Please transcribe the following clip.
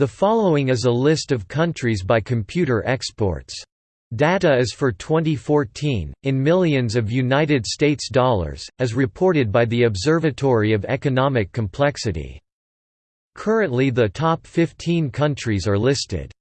The following is a list of countries by computer exports. Data is for 2014, in millions of United States dollars, as reported by the Observatory of Economic Complexity. Currently the top 15 countries are listed.